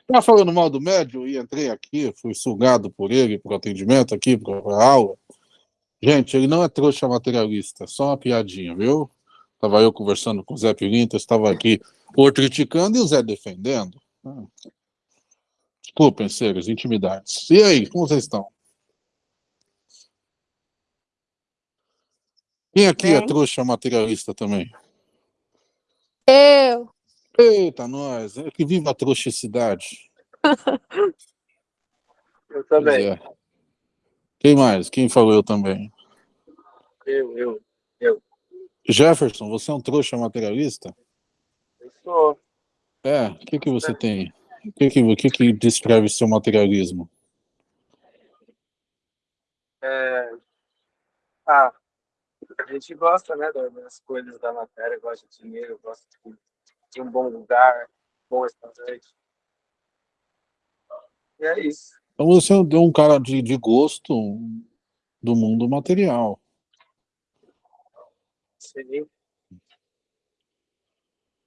Estava falando mal do médio e entrei aqui, fui sugado por ele, para o atendimento aqui, para a aula. Gente, ele não é trouxa materialista, só uma piadinha, viu? Estava eu conversando com o Zé Pirinta, estava aqui o criticando e o Zé defendendo. Ah. Desculpem, seres, intimidades. E aí, como vocês estão? Quem aqui é trouxa materialista também? Eu. Eita, nós. Que viva a trouxicidade. eu também. É. Quem mais? Quem falou eu também? Eu, eu, eu. Jefferson, você é um trouxa materialista? Eu sou. É, o que, que você tem? O que, que, que, que descreve seu materialismo? É... Ah, a gente gosta, né, das coisas da matéria, gosta de dinheiro, gosta de, um bom lugar, bom restaurante. E é isso. Então você é um cara de, de gosto do mundo material. Sim.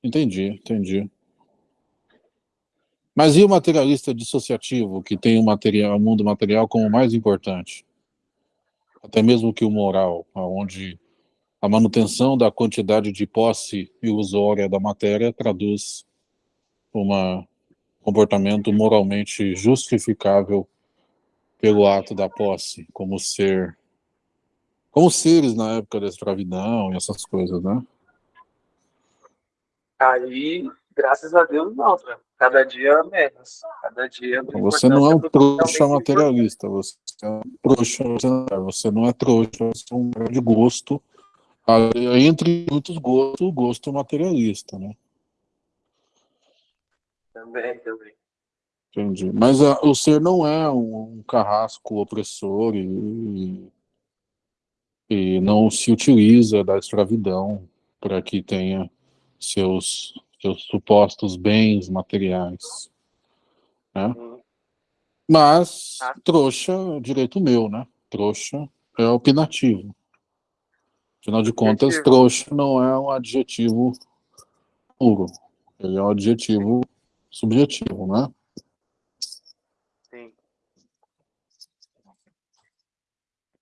Entendi, entendi. Mas e o materialista dissociativo, que tem o, material, o mundo material como mais importante? Até mesmo que o moral, onde a manutenção da quantidade de posse ilusória da matéria traduz um comportamento moralmente justificável pelo ato da posse, como ser, como seres na época da escravidão e essas coisas, né? Aí, graças a Deus, não, né? cada dia menos. Cada dia. Você não é um trouxa materialista, você é um trouxa, você não é trouxa, você é um de gosto, entre muitos gostos, o gosto materialista, né? Também, também. Entendi. Mas a, o ser não é um, um carrasco opressor e, e não se utiliza da escravidão para que tenha seus, seus supostos bens materiais. Né? Uhum. Mas, ah. trouxa é direito meu, né? Trouxa é opinativo. Afinal de contas, adjetivo. trouxa não é um adjetivo puro. Ele é um adjetivo subjetivo, né? Sim.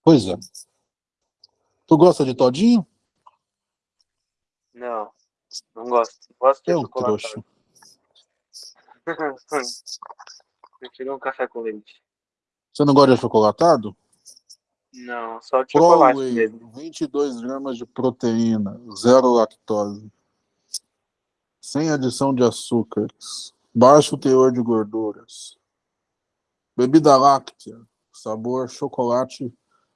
Pois é. Tu gosta de todinho? Não. Não gosto. Gosto de é um trouxa. Prefiro um café com leite. Você não gosta de achocolatado? Não, só de chocolate Whey, mesmo. 22 gramas de proteína, zero lactose. Sem adição de açúcares. Baixo teor de gorduras. Bebida láctea, sabor chocolate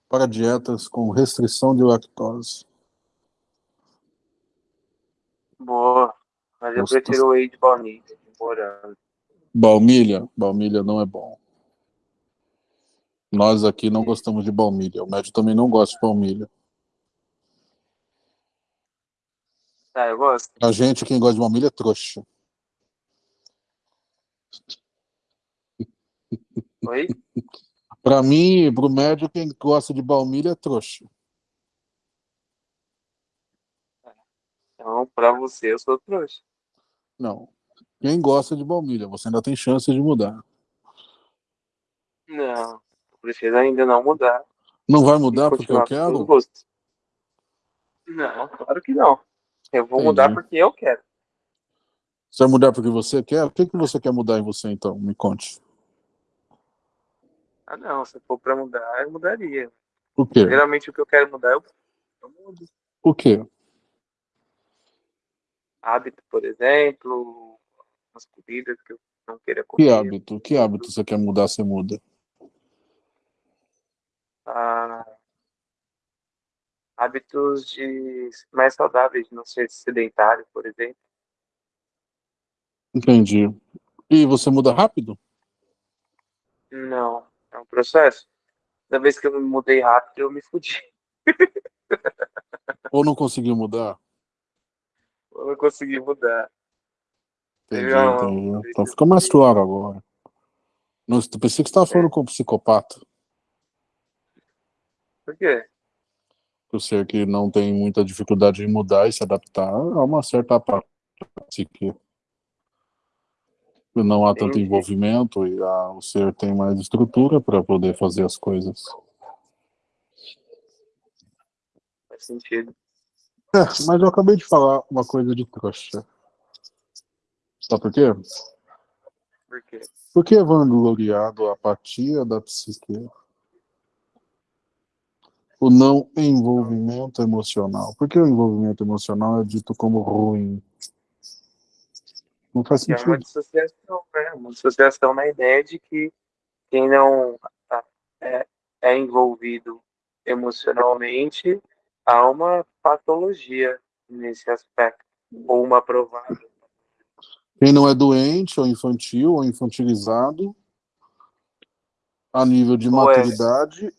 para dietas com restrição de lactose. Boa. Mas eu Nossa. prefiro o whey de baunilha, de Baumilha? Baumilha não é bom. Nós aqui não gostamos de baumilha. O médico também não gosta de baumilha. Ah, eu gosto. A gente, quem gosta de baumilha, é trouxa. Oi? Para mim, para o médico, quem gosta de baumilha é trouxa. Então, para você, eu sou trouxa. Não. Quem gosta de baumilha, você ainda tem chance de mudar. Não, preciso ainda não mudar. Não vai mudar porque eu quero? Não, claro que não. Eu vou Entendi. mudar porque eu quero. Você vai mudar porque você quer? O que, que você quer mudar em você, então? Me conte. Ah, não. Se for para mudar, eu mudaria. O quê? Geralmente o que eu quero mudar, eu, eu mudo. O quê? Hábito, por exemplo, umas comidas que eu não queria comer. Que hábito? Que hábito você quer mudar, você muda? Ah, hábitos de mais saudáveis, não ser sedentário, por exemplo. Entendi. E você muda rápido? Não, é um processo. Da vez que eu me mudei rápido, eu me fudi. Ou não conseguiu mudar? Ou não consegui mudar. Entendi, entendi. Então fica mais claro agora. Não, pensei que você estava falando é. com um psicopata. Por quê? Por ser que não tem muita dificuldade em mudar e se adaptar a uma certa psique. não há tanto Entendi. envolvimento e a, o ser tem mais estrutura para poder fazer as coisas. Faz sentido. É, mas eu acabei de falar uma coisa de trouxa. Sabe por quê? Por quê? Por que é vangloriado a apatia da psique? O não envolvimento emocional. Por que o envolvimento emocional é dito como ruim? Não faz Que é uma sentido. dissociação, né? Uma dissociação na ideia de que quem não tá- é, é envolvido emocionalmente há uma patologia nesse aspecto, ou uma provável. Quem não é doente, ou infantil, ou infantilizado, a nível de Ou é. maturidade, é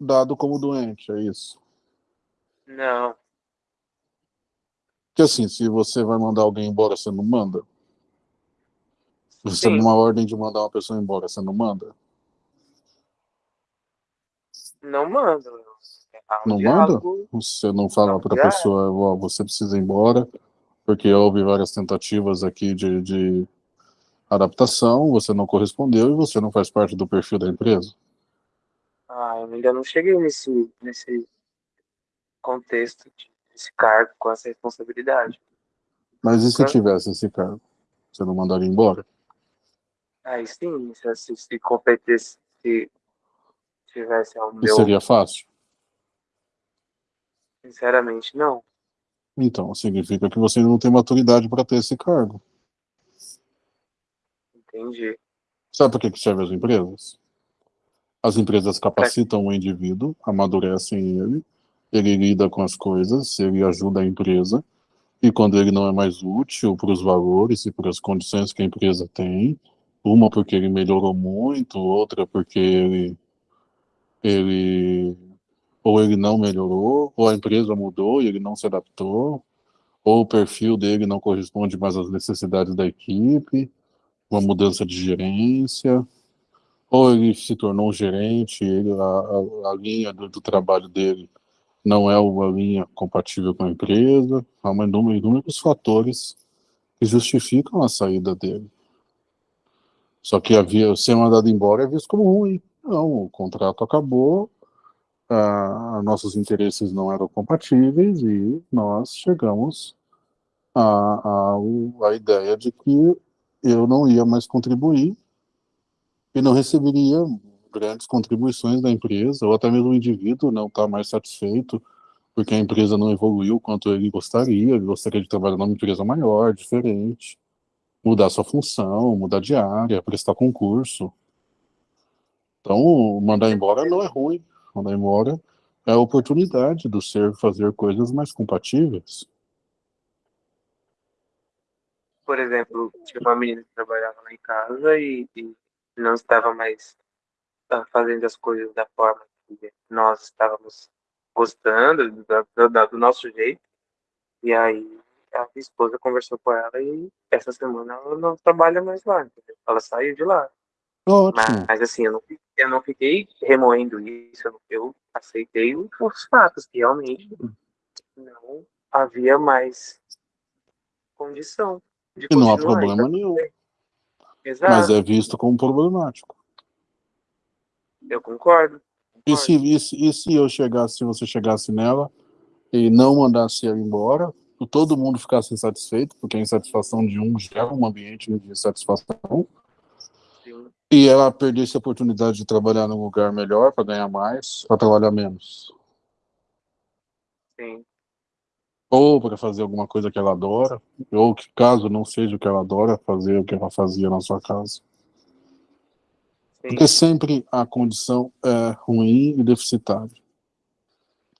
dado como doente, é isso. Não, Porque assim, se você vai mandar alguém embora, você não manda? Você Sim. uma ordem de mandar uma pessoa embora, você não manda? não manda. Não diálogo, Você não fala para a já. pessoa, ó, você precisa ir embora, porque houve várias tentativas aqui de, de adaptação, você não correspondeu e você não faz parte do perfil da empresa. Ah, eu ainda não cheguei nesse, nesse contexto, desse cargo com essa responsabilidade. Mas e se tivesse esse cargo? Você não mandaria embora? Aí sim, se, se, se competesse, se tivesse ao E meu. seria fácil? Sinceramente, não. Então, significa que você não tem maturidade para ter esse cargo. Entendi. Sabe por que que servem as empresas? As empresas capacitam o indivíduo, amadurecem ele, ele lida com as coisas, ele ajuda a empresa, e quando ele não é mais útil para os valores e para as condições que a empresa tem, uma porque ele melhorou muito, outra porque ele, ele ou ele não melhorou, ou a empresa mudou e ele não se adaptou, ou o perfil dele não corresponde mais às necessidades da equipe, uma mudança de gerência, ou ele se tornou um gerente, ele, a, a, a linha do, do trabalho dele não é uma linha compatível com a empresa, há uma inúmero, inúmeros fatores que justificam a saída dele. Só que havia ser mandado embora é visto como ruim. Não, o contrato acabou, nossos interesses não eram compatíveis e nós chegamos à, à, à ideia de que eu não ia mais contribuir e não receberia grandes contribuições da empresa, ou até mesmo o indivíduo não está mais satisfeito porque a empresa não evoluiu quanto ele gostaria, ele gostaria de trabalhar numa empresa maior, diferente, mudar sua função, mudar de área, prestar concurso. Então, mandar embora não é ruim, mandar embora é a oportunidade do ser fazer coisas mais compatíveis. Por exemplo, tinha uma menina que trabalhava lá em casa e, e não estava mais ah, fazendo as coisas da forma que nós estávamos gostando, do, do, do nosso jeito. E aí a minha esposa conversou com ela e essa semana ela não trabalha mais lá, entendeu? Ela saiu de lá. Ótimo. Mas assim, eu não, eu não fiquei remoendo isso, eu, eu aceitei os fatos, que realmente não havia mais condição de E não há problema Então, nenhum, Exato, mas é visto como problemático. eu concordo. E concordo. se, e, se, e se eu chegasse, se você chegasse nela e não mandasse ela embora, todo mundo ficasse insatisfeito, porque a insatisfação de um gera um ambiente de insatisfação, Sim, e ela perdesse a oportunidade de trabalhar num lugar melhor para ganhar mais, para trabalhar menos. sim, Ou para fazer alguma coisa que ela adora, ou que caso não seja o que ela adora, fazer o que ela fazia na sua casa. sim. Porque sempre a condição é ruim e deficitária.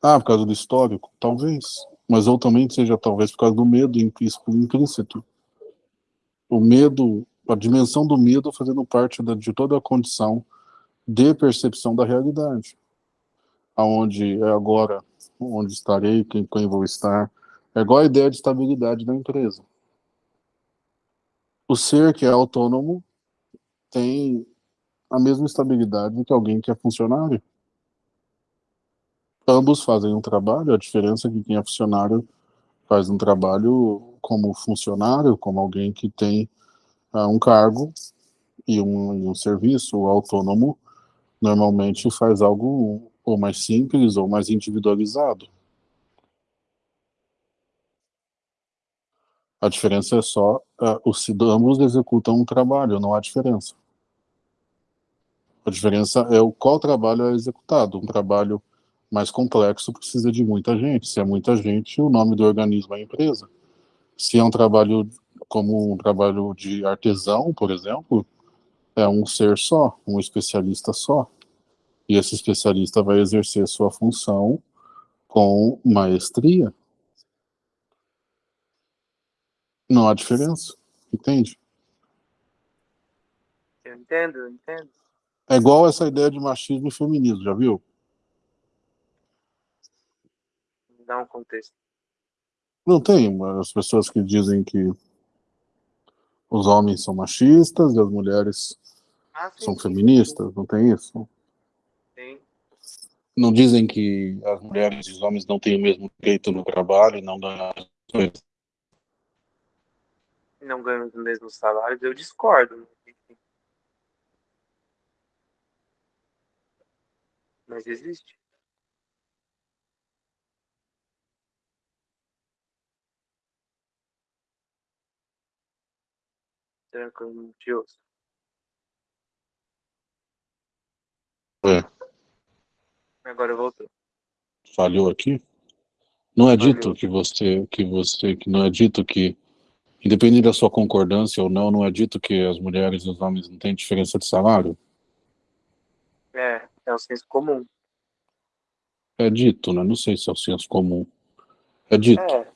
Ah, por causa do histórico? Talvez. Mas ou também seja talvez por causa do medo implícito. O medo, a dimensão do medo fazendo parte de toda a condição de percepção da realidade. Aonde é agora, onde estarei, quem, quem vou estar. É igual a ideia de estabilidade da empresa. O ser que é autônomo tem a mesma estabilidade que alguém que é funcionário. Ambos fazem um trabalho, a diferença é que quem é funcionário faz um trabalho como funcionário, como alguém que tem um cargo e um, um serviço autônomo normalmente faz algo ou mais simples ou mais individualizado. A diferença é só, uh, os ambos executam um trabalho, não há diferença. A diferença é o qual trabalho é executado. Um trabalho mais complexo precisa de muita gente. Se é muita gente, o nome do organismo é empresa. Se é um trabalho como um trabalho de artesão, por exemplo, é um ser só, um especialista só. E esse especialista vai exercer sua função com maestria. Não há diferença, entende? Eu entendo, eu entendo. É igual essa ideia de machismo e feminismo, já viu? Dá um contexto. Não tem as pessoas que dizem que os homens são machistas e as mulheres ah, sim, são sim, feministas, sim. não tem isso? Sim. Não dizem que as mulheres e os homens não têm o mesmo direito no trabalho e não ganham as coisas? Não ganham os mesmos salários, eu discordo. Mas existe. Será que eu não te ouço? É. Agora voltou. Falhou aqui? Não é Falhou. dito que você, que você, que não é dito que, independente da sua concordância ou não, não é dito que as mulheres e os homens não têm diferença de salário? É, é o senso comum. É dito, né? Não sei se é o senso comum. É dito. É.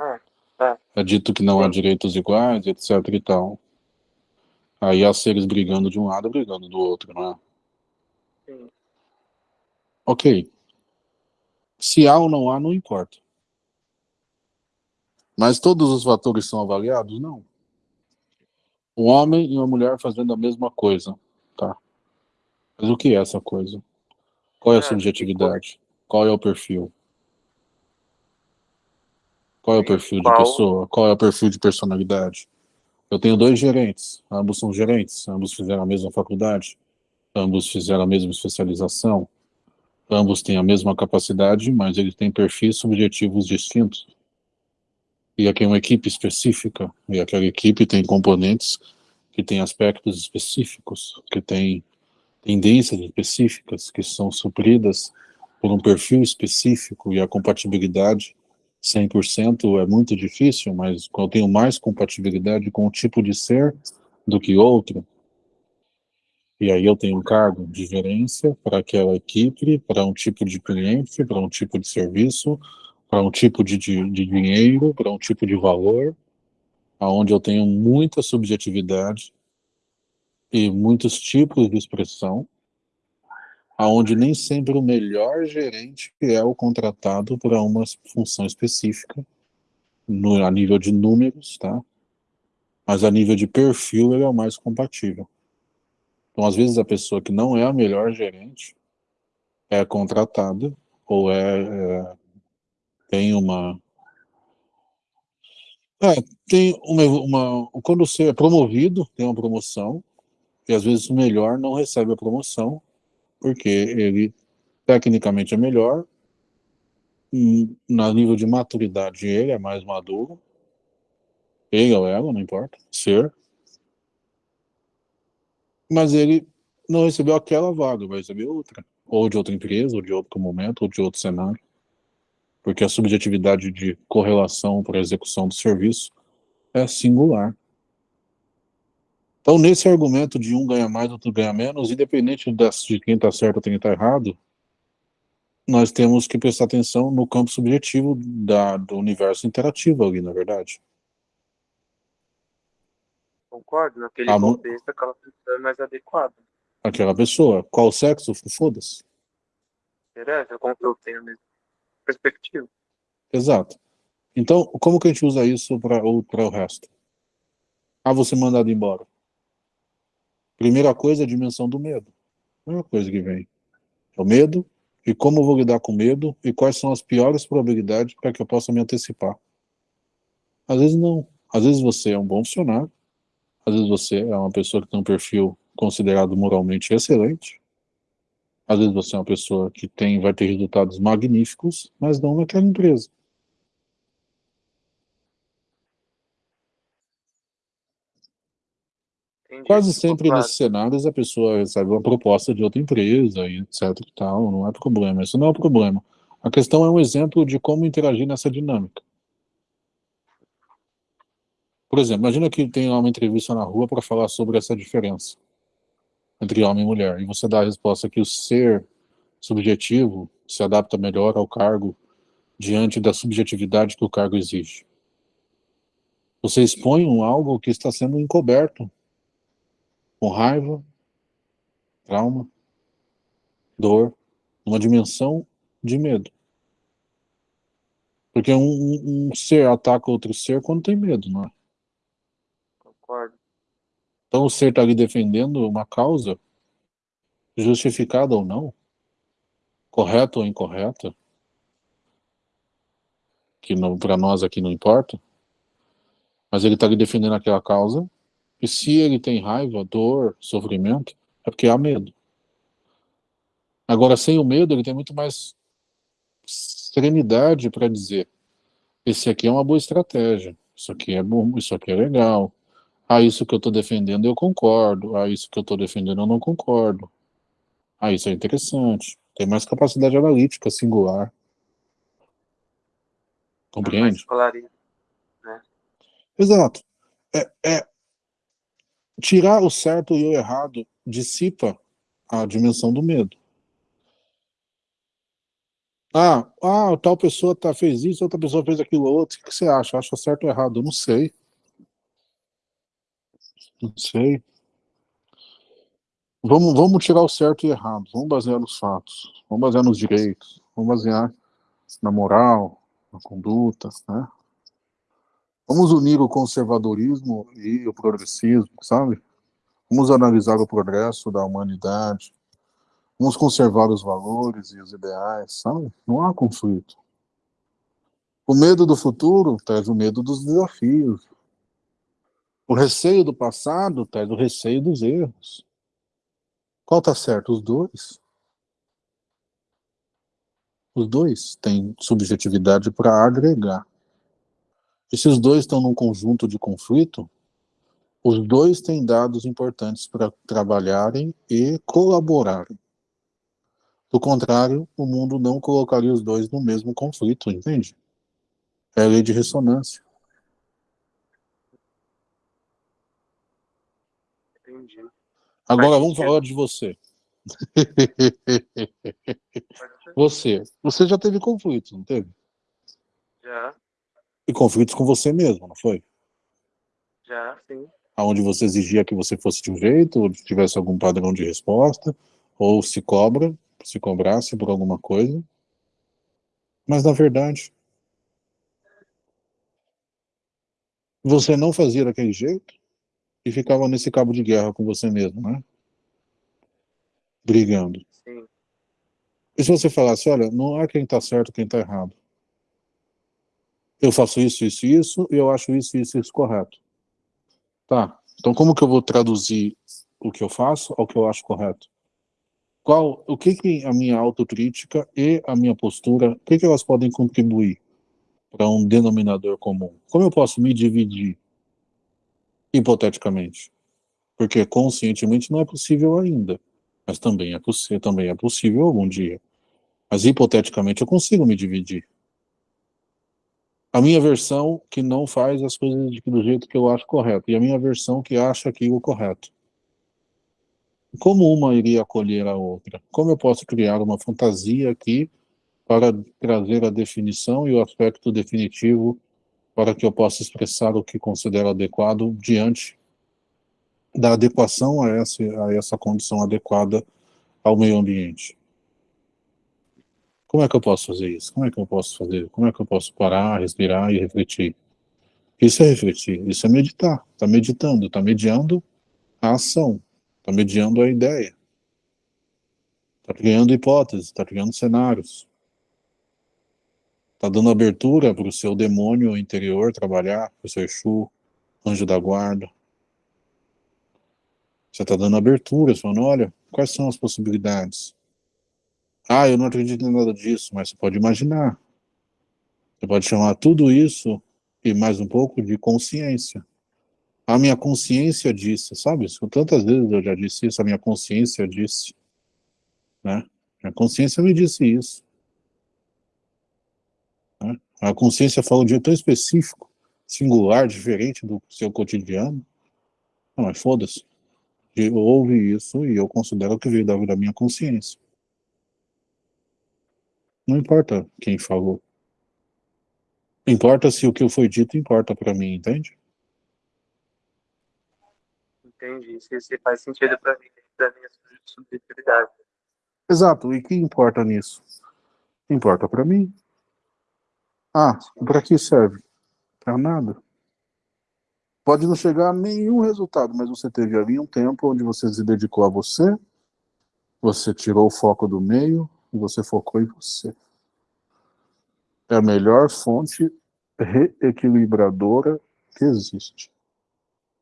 É, é. é dito que não Sim. há direitos iguais, etc e tal. Aí há seres brigando de um lado, brigando do outro, não é? Sim. Ok. Se há ou não há, não importa. Mas todos os fatores são avaliados? Não. Um homem e uma mulher fazendo a mesma coisa, tá? Mas o que é essa coisa? Qual é a é, subjetividade? Qual é o perfil? Qual é o perfil de pessoa? Qual é o perfil de personalidade? Eu tenho dois gerentes, ambos são gerentes, ambos fizeram a mesma faculdade, ambos fizeram a mesma especialização, ambos têm a mesma capacidade, mas eles têm perfis subjetivos distintos. E aqui é uma equipe específica, e aquela equipe tem componentes que têm aspectos específicos, que têm tendências específicas que são supridas por um perfil específico e a compatibilidade 100% é muito difícil, mas eu tenho mais compatibilidade com um tipo de ser do que outro, e aí eu tenho um cargo de gerência para aquela equipe, para um tipo de cliente, para um tipo de serviço, para um tipo de, de, de dinheiro, para um tipo de valor, aonde eu tenho muita subjetividade e muitos tipos de expressão, aonde nem sempre o melhor gerente é o contratado para uma função específica, no, a nível de números, tá? Mas a nível de perfil ele é o mais compatível. Então, às vezes, a pessoa que não é a melhor gerente é contratada ou é, é tem uma é, tem uma, uma, quando você é promovido, tem uma promoção, e às vezes o melhor não recebe a promoção, porque ele tecnicamente é melhor, na nível de maturidade ele é mais maduro, ele ou ela, não importa, ser, mas ele não recebeu aquela vaga, vai receber outra, ou de outra empresa, ou de outro momento, ou de outro cenário, porque a subjetividade de correlação para a execução do serviço é singular. Então, nesse argumento de um ganha mais, outro ganha menos, independente de quem está certo ou quem está errado, nós temos que prestar atenção no campo subjetivo da, do universo interativo ali, na verdade. Concordo, naquele a contexto, aquela pessoa é mais adequada. Aquela pessoa, qual sexo, foda-se. Interessa, como eu tenho a mesma perspectiva. Exato. Então, como que a gente usa isso para o resto? Ah, você mandado embora. Primeira coisa, a dimensão do medo. Primeira coisa que vem. É o medo, e como eu vou lidar com medo, e quais são as piores probabilidades para que eu possa me antecipar. Às vezes não. Às vezes você é um bom funcionário, Às vezes você é uma pessoa que tem um perfil considerado moralmente excelente. Às vezes você é uma pessoa que tem, vai ter resultados magníficos, mas não naquela empresa. Entendi. Quase sempre nesses cenários a pessoa recebe uma proposta de outra empresa e etc e tal, não é problema, isso não é o problema. A questão é um exemplo de como interagir nessa dinâmica. Por exemplo, imagina que tem uma entrevista na rua para falar sobre essa diferença entre homem e mulher, e você dá a resposta que o ser subjetivo se adapta melhor ao cargo diante da subjetividade que o cargo exige. Você expõe um algo que está sendo encoberto com raiva, trauma, dor, uma dimensão de medo. Porque um, um, um ser ataca outro ser quando tem medo, não é? Concordo. Então o ser está ali defendendo uma causa, justificada ou não, correta ou incorreta, que para nós aqui não importa, mas ele está ali defendendo aquela causa, e se ele tem raiva, dor, sofrimento, é porque há medo. Agora, sem o medo, ele tem muito mais serenidade para dizer esse aqui é uma boa estratégia, isso aqui é bom, isso aqui é legal, ah, isso que eu estou defendendo eu concordo, ah, isso que eu estou defendendo eu não concordo, ah, isso é interessante, tem mais capacidade analítica singular. Compreende? Né? Exato. É, é, tirar o certo e o errado dissipa a dimensão do medo. Ah, ah, tal pessoa tá, fez isso, outra pessoa fez aquilo outro. O que você acha? Acha certo ou errado? Eu não sei. Não sei. Vamos, vamos tirar o certo e errado. Vamos basear nos fatos. Vamos basear nos direitos. Vamos basear na moral, na conduta, né? Vamos unir o conservadorismo e o progressismo, sabe? Vamos analisar o progresso da humanidade. Vamos conservar os valores e os ideais, sabe? Não há conflito. O medo do futuro traz o medo dos desafios. O receio do passado traz o receio dos erros. Qual está certo? Os dois. Os dois têm subjetividade para agregar. E se os dois estão num conjunto de conflito, os dois têm dados importantes para trabalharem e colaborarem. Do contrário, o mundo não colocaria os dois no mesmo conflito, entende? É a lei de ressonância. Entendi. Agora vamos falar de você. você. Você já teve conflitos, não teve? Já. E conflitos com você mesmo, não foi? Já, sim. Onde você exigia que você fosse de um jeito, ou tivesse algum padrão de resposta, ou se cobra, se cobrasse por alguma coisa. Mas, na verdade, você não fazia daquele jeito e ficava nesse cabo de guerra com você mesmo, né? Brigando. Sim. E se você falasse, olha, não é quem está certo, quem está errado. Eu faço isso, isso e isso, e eu acho isso, isso e isso correto. Tá, então como que eu vou traduzir o que eu faço ao que eu acho correto? Qual, o que que a minha autocrítica e a minha postura, o que que elas podem contribuir para um denominador comum? Como eu posso me dividir, hipoteticamente? Porque conscientemente não é possível ainda, mas também é, também é possível algum dia. Mas hipoteticamente eu consigo me dividir a minha versão que não faz as coisas do jeito que eu acho correto, e a minha versão que acha aquilo correto. Como uma iria acolher a outra? Como eu posso criar uma fantasia aqui para trazer a definição e o aspecto definitivo para que eu possa expressar o que considero adequado diante da adequação a essa, a essa condição adequada ao meio ambiente? Como é que eu posso fazer isso? Como é que eu posso fazer? Como é que eu posso parar, respirar e refletir? Isso é refletir, isso é meditar. Está meditando, está mediando a ação, está mediando a ideia. Está criando hipóteses, está criando cenários. Está dando abertura para o seu demônio interior trabalhar, para o seu Exu, anjo da guarda. Você está dando abertura, falando, olha, quais são as possibilidades? Ah, eu não acredito em nada disso, mas você pode imaginar. Você pode chamar tudo isso e mais um pouco de consciência. A minha consciência disse, sabe? Tantas vezes eu já disse isso, a minha consciência disse. Né? A consciência me disse isso. A consciência fala um dia tão específico, singular, diferente do seu cotidiano. Não, mas foda-se. Eu ouvi isso e eu considero que veio da, da minha consciência. Não importa quem falou. Importa se o que foi dito importa para mim, entende? Entendi. Se, faz sentido para mim, da minha subjetividade. Exato. E que importa nisso? Importa para mim. Ah, para que serve? Para nada. Pode não chegar a nenhum resultado, mas você teve ali um tempo onde você se dedicou a você, você tirou o foco do meio e você focou em você. É a melhor fonte reequilibradora que existe.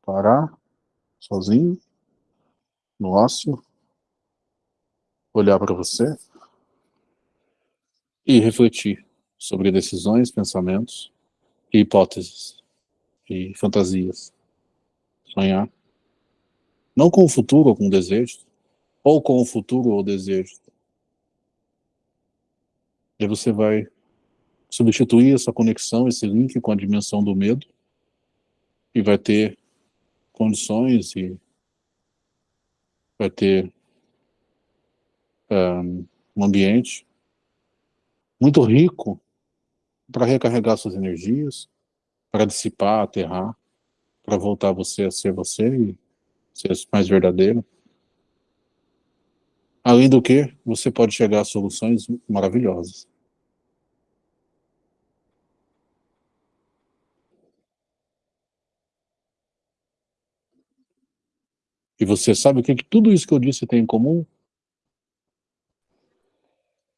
Parar sozinho, no ócio, olhar para você e refletir sobre decisões, pensamentos e hipóteses e fantasias. Sonhar. Não com o futuro ou com desejos, ou com o futuro ou desejos. E você vai substituir essa conexão, esse link com a dimensão do medo e vai ter condições e vai ter um, um ambiente muito rico para recarregar suas energias, para dissipar, aterrar, para voltar você a ser você e ser mais verdadeiro. Além do que, você pode chegar a soluções maravilhosas. E você sabe o que, que tudo isso que eu disse tem em comum?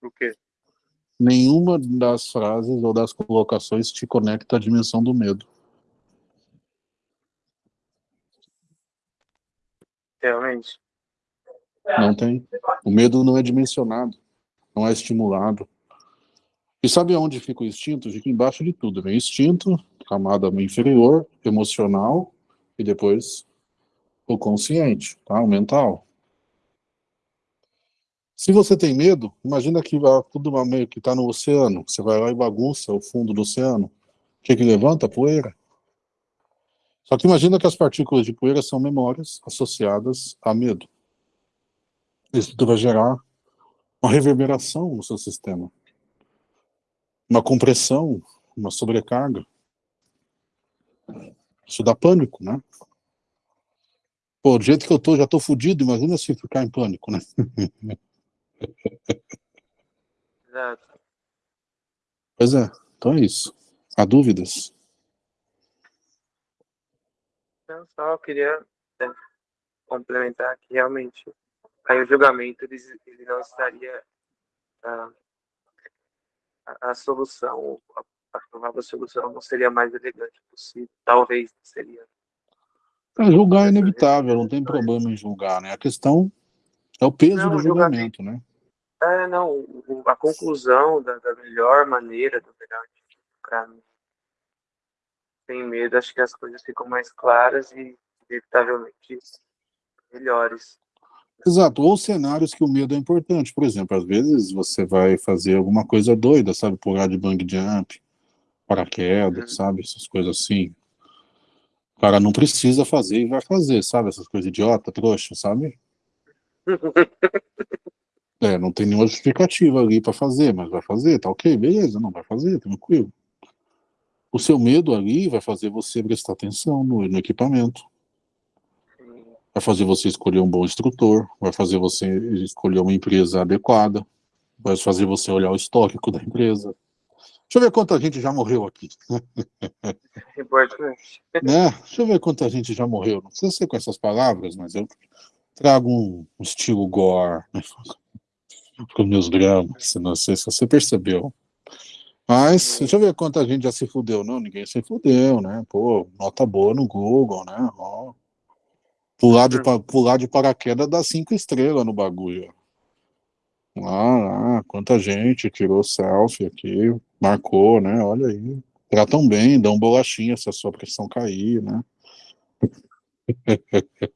O quê? Nenhuma das frases ou das colocações te conecta à dimensão do medo. Realmente. Não tem. O medo não é dimensionado, não é estimulado. E sabe aonde fica o instinto? Fica embaixo de tudo. Vem instinto, camada inferior, emocional, e depois o consciente, tá? o mental. Se você tem medo, imagina que tudo meio que está no oceano, você vai lá e bagunça o fundo do oceano. O que, que levanta? Poeira. Só que imagina que as partículas de poeira são memórias associadas a medo. Isso vai gerar uma reverberação no seu sistema. Uma compressão, uma sobrecarga. Isso dá pânico, né? Pô, do jeito que eu tô, já tô fudido, imagina se ficar em pânico, né? Exato. Pois é, então é isso. Há dúvidas? Eu só queria né, complementar que realmente aí o julgamento ele, ele não estaria ah, a, a, solução, a, a provável solução não seria mais elegante possível, talvez seria. É, julgar é inevitável, não tem problema em julgar, né? A questão é o peso não, do julgamento, julgamento, né? É, não, a conclusão da, da melhor maneira, do melhor para mim, sem medo, acho que as coisas ficam mais claras e, inevitavelmente, melhores. Exato, ou cenários que o medo é importante. Por exemplo, às vezes você vai fazer alguma coisa doida, sabe? Pular de bang jump, paraquedas, uhum. sabe? Essas coisas assim. O cara não precisa fazer e vai fazer, sabe? Essas coisas idiota, trouxa, sabe? É, não tem nenhuma justificativa ali para fazer, mas vai fazer, tá ok, beleza, não vai fazer, tranquilo. O seu medo ali vai fazer você prestar atenção no, no equipamento. Vai fazer você escolher um bom instrutor, vai fazer você escolher uma empresa adequada, vai fazer você olhar o histórico da empresa. Deixa eu ver quanta gente já morreu aqui. Importante. Né? Deixa eu ver quanta gente já morreu. Não precisa ser com essas palavras, mas eu trago um, um estilo gore. Né? Com meus dramas, não sei se você percebeu. Mas, deixa eu ver quanta gente já se fudeu. Não, ninguém se fudeu, né? Pô, nota boa no Google, né? Ó. Pular de, pular de paraquedas dá cinco estrelas no bagulho. Ah, ah, quanta gente tirou selfie aqui, marcou, né? Olha aí. Tratam bem, dão bolachinha se a sua pressão cair, né?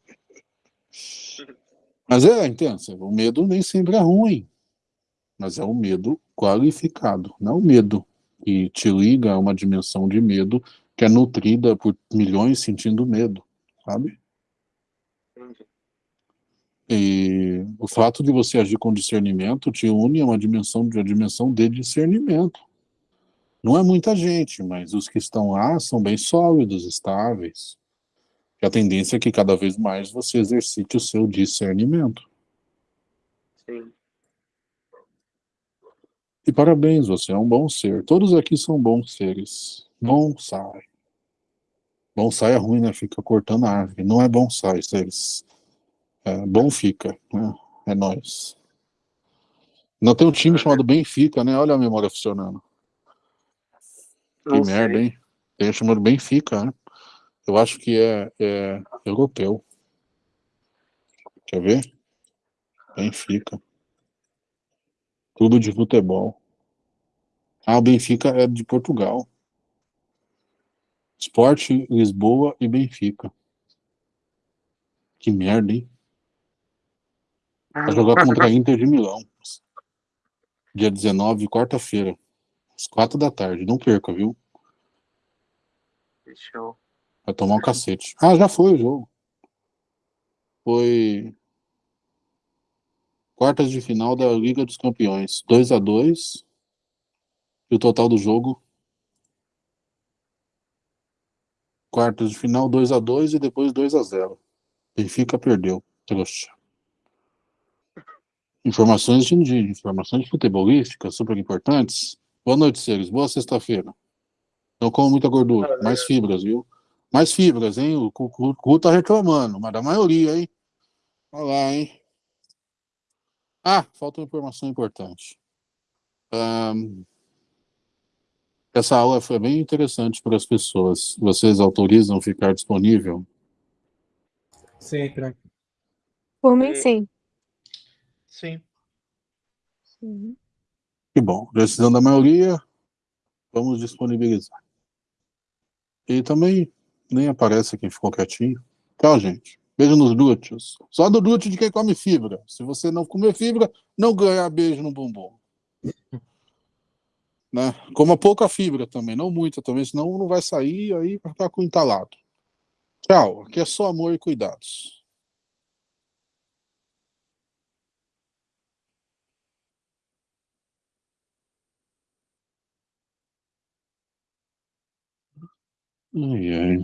Mas é, intensa. O medo nem sempre é ruim. Mas é um medo qualificado, não é o medo que te liga a uma dimensão de medo que é nutrida por milhões sentindo medo, sabe? E o fato de você agir com discernimento te une a uma dimensão, de, uma dimensão de discernimento. Não é muita gente, mas os que estão lá são bem sólidos, estáveis. E a tendência é que cada vez mais você exercite o seu discernimento. Sim. E parabéns, você é um bom ser. Todos aqui são bons seres. Bonsai. Bonsai é ruim, né? Fica cortando a árvore. Não é bonsai, seres. É, bom fica, né? É nós. Não tem um time chamado Benfica, né? Olha a memória funcionando. Não que sei. merda, hein? Tem um chamado Benfica, né? Eu acho que é, é europeu. Quer ver? Benfica. Clube de futebol. Ah, o Benfica é de Portugal. Esporte, Lisboa e Benfica. Que merda, hein? Vai jogar contra a Inter de Milão. Dia 19, quarta-feira. Às quatro da tarde. Não perca, viu? Show. Vai tomar um cacete. Ah, já foi o jogo. Foi quartas de final da Liga dos Campeões. 2 a 2 E o total do jogo quartas de final 2 a 2 e depois 2 a 0 Benfica perdeu. Trouxa. Informações de, de informações futebolísticas super importantes. Boa noite, seres. Boa sexta-feira. Não como muita gordura. Mais fibras, viu? Mais fibras, hein? O Cucu tá reclamando, mas da maioria, hein? Olha lá, hein? Ah, falta uma informação importante. Um, essa aula foi bem interessante para as pessoas. Vocês autorizam ficar disponível? Sim, tranquilo. Por mim, E- sim. Sim. Uhum. Que bom. Decisão da maioria, vamos disponibilizar. E também nem aparece quem ficou quietinho. Tchau, gente. Beijo nos glúteos. Só do glúteo de quem come fibra. Se você não comer fibra, não ganha beijo no bumbum. Né? Coma pouca fibra também, não muita também, senão não vai sair aí para ficar com entalado. Tchau. Aqui é só amor e cuidados. Ai, ai.